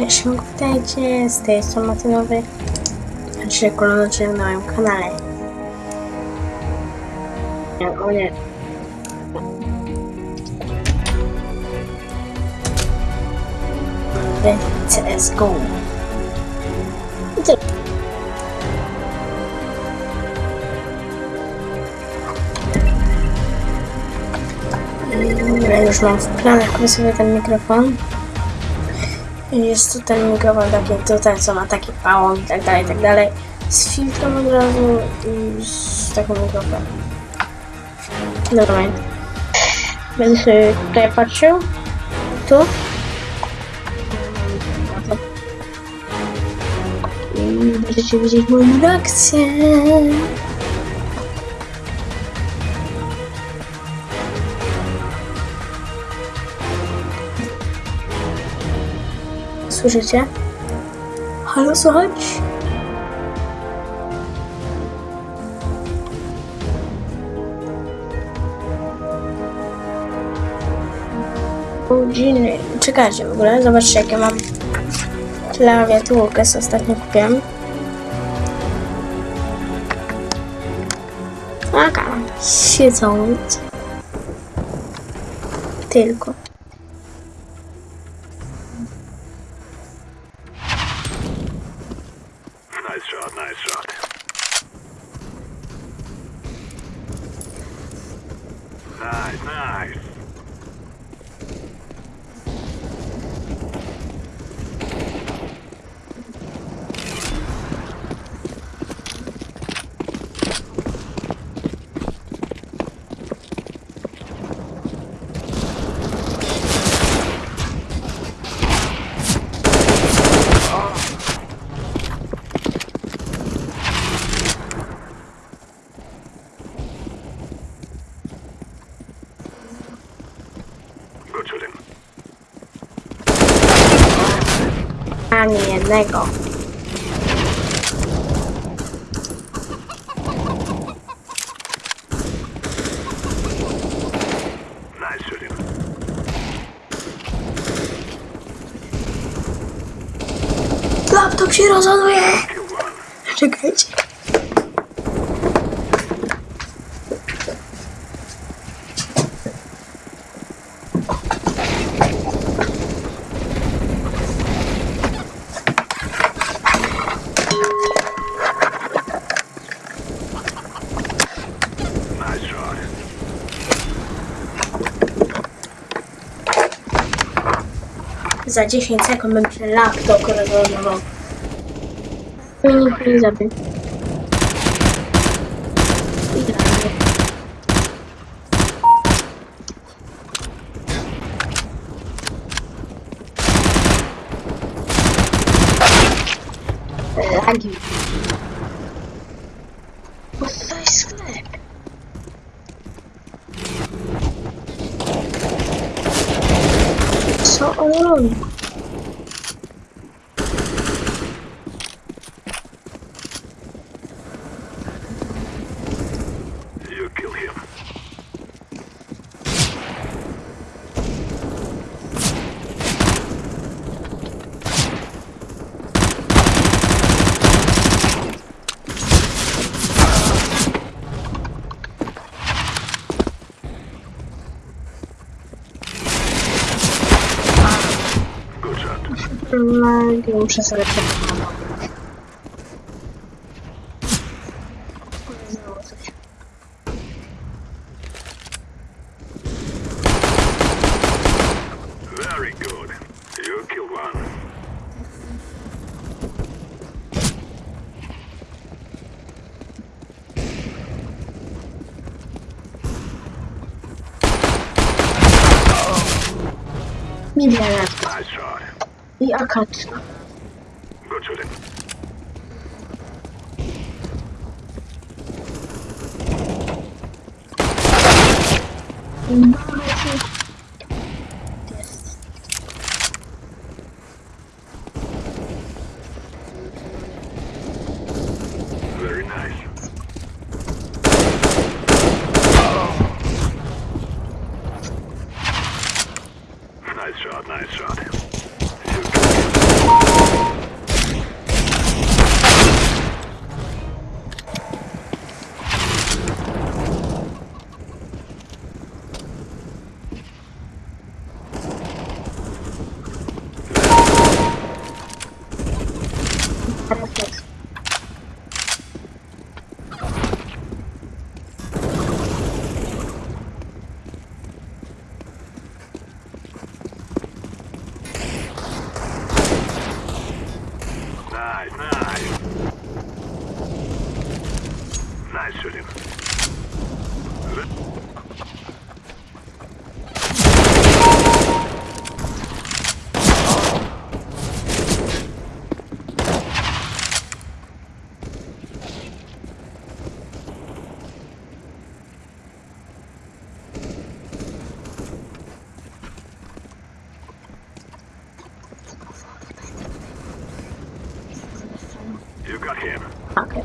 Cześć, witajcie, z tej strony Martynowy, a dzisiaj kolejny odcinek na moim kanale. O nie. CSGO. Ja już mam w planach sobie ten mikrofon. Jest ten mikrofon taki tutaj, co ma taki pałon i tak dalej, tak dalej. Z filtrem od razu i z takim mikrofonem. Dobra. Będę sobie tutaj patrzył. Tu. I będziecie widzieć moją reakcję. Słyszycie? Halo, słychać? Godziny. Czekajcie w ogóle, zobaczcie jakie mam klawiaturkę, co ostatnio kupiłem. Taka, siedząc. Tylko. Nice shot, nice shot. Nice, nice. Shooting. Ani jednego. Laptop się rozładuje! Czekajcie. Za 10 sekund się laptop rozładował. Mnie nikt nie zabił. Lagi. 어, 얼음. Andy muszę sobie przekonać. Media Lab. Я качна. Götürün. Thank you. Negative. You got him. Okay.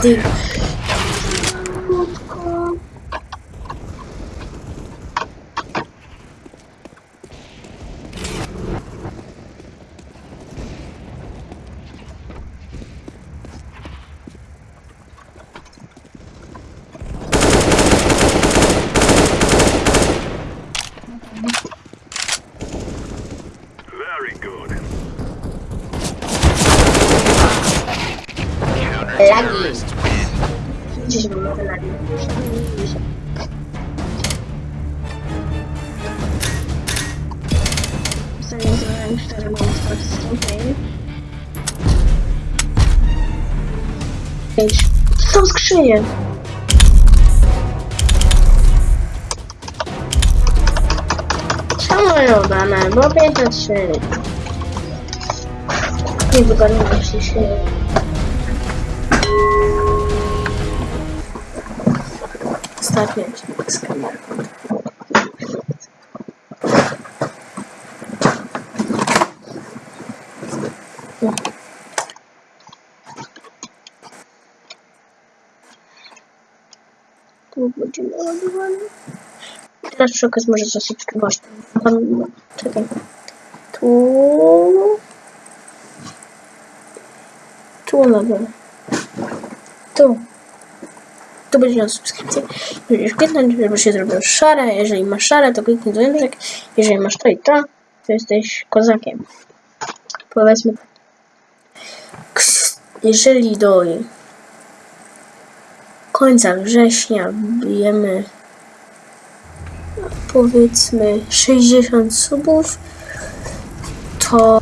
Dude. Lagi. Gdzieś mam nowe lagi. Ostatnio zrobiłem 4 monster wstępnej. 5. Są? Bo 5 na 3. Nie wygodnie się оставить экскремент. Будем ладно. Хорошо, как может засыпать башню. То... То надо. То. Tu będzie miał subskrypcję. Musisz kliknąć, żeby się zrobiło szare. Jeżeli masz szare, to kliknij dzwoneczek. Jeżeli masz to i to, to jesteś kozakiem. Powiedzmy tak. Jeżeli do końca września bijemy powiedzmy 60 subów, to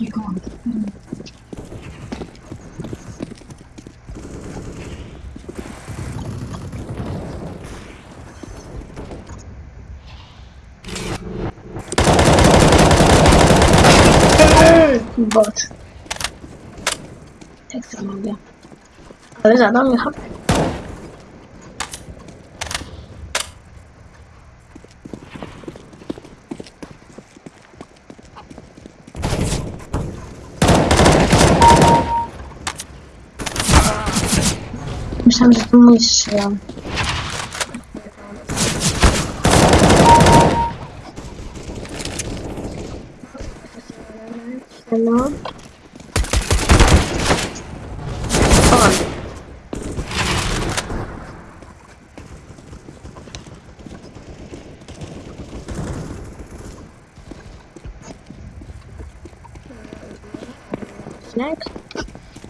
be gone. Bot. Tek zamanlı. Öyle adam yapamıyor. Myślałem, że to mój strzał. No.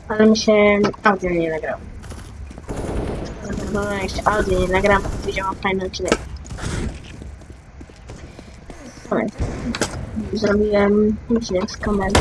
Ale mi się audio nie nagrało. No, jeszcze audio nie nagram, widziałam fajny odcinek. Zrobiłem odcinek z kamerą.